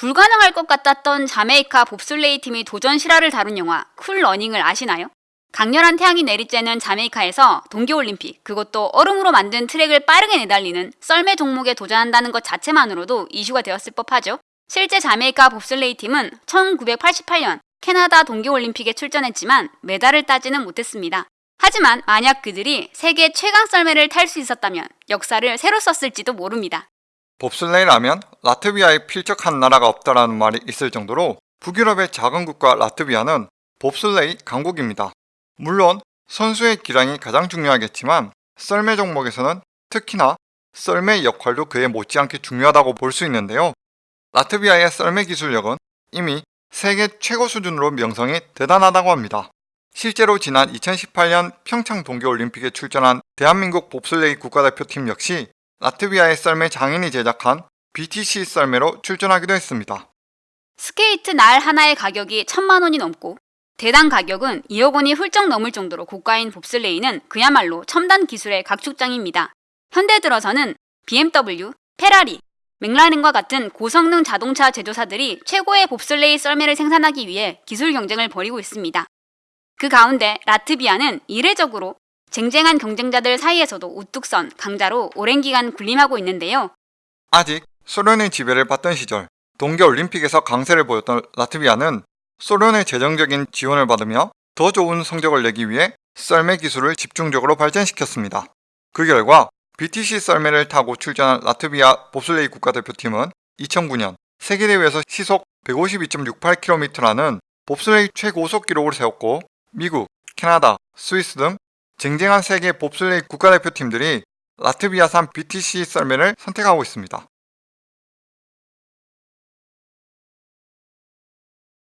불가능할 것 같았던 자메이카 봅슬레이 팀이 도전 실화를 다룬 영화 쿨 러닝을 아시나요? 강렬한 태양이 내리쬐는 자메이카에서 동계올림픽, 그것도 얼음으로 만든 트랙을 빠르게 내달리는 썰매 종목에 도전한다는 것 자체만으로도 이슈가 되었을 법하죠. 실제 자메이카 봅슬레이 팀은 1988년 캐나다 동계올림픽에 출전했지만 메달을 따지는 못했습니다. 하지만 만약 그들이 세계 최강 썰매를 탈 수 있었다면 역사를 새로 썼을지도 모릅니다. 봅슬레이라면 라트비아에 필적한 나라가 없다라는 말이 있을 정도로 북유럽의 작은 국가 라트비아는 봅슬레이 강국입니다. 물론 선수의 기량이 가장 중요하겠지만 썰매 종목에서는 특히나 썰매 역할도 그에 못지않게 중요하다고 볼 수 있는데요. 라트비아의 썰매 기술력은 이미 세계 최고 수준으로 명성이 대단하다고 합니다. 실제로 지난 2018년 평창 동계올림픽에 출전한 대한민국 봅슬레이 국가대표팀 역시 라트비아의 썰매 장인이 제작한 BTC 썰매로 출전하기도 했습니다. 스케이트 날 하나의 가격이 천만 원이 넘고 대당 가격은 2억 원이 훌쩍 넘을 정도로 고가인 봅슬레이는 그야말로 첨단 기술의 각축장입니다. 현대 들어서는 BMW, 페라리, 맥라렌과 같은 고성능 자동차 제조사들이 최고의 봅슬레이 썰매를 생산하기 위해 기술 경쟁을 벌이고 있습니다. 그 가운데 라트비아는 이례적으로 쟁쟁한 경쟁자들 사이에서도 우뚝 선 강자로 오랜 기간 군림하고 있는데요. 아직 소련의 지배를 받던 시절 동계올림픽에서 강세를 보였던 라트비아는 소련의 재정적인 지원을 받으며 더 좋은 성적을 내기 위해 썰매 기술을 집중적으로 발전시켰습니다. 그 결과 BTC 썰매를 타고 출전한 라트비아 봅슬레이 국가대표팀은 2009년 세계대회에서 시속 152.68km라는 봅슬레이 최고속 기록을 세웠고 미국, 캐나다, 스위스 등 쟁쟁한 세계 봅슬레이 국가대표팀들이 라트비아산 BTC 썰매를 선택하고 있습니다.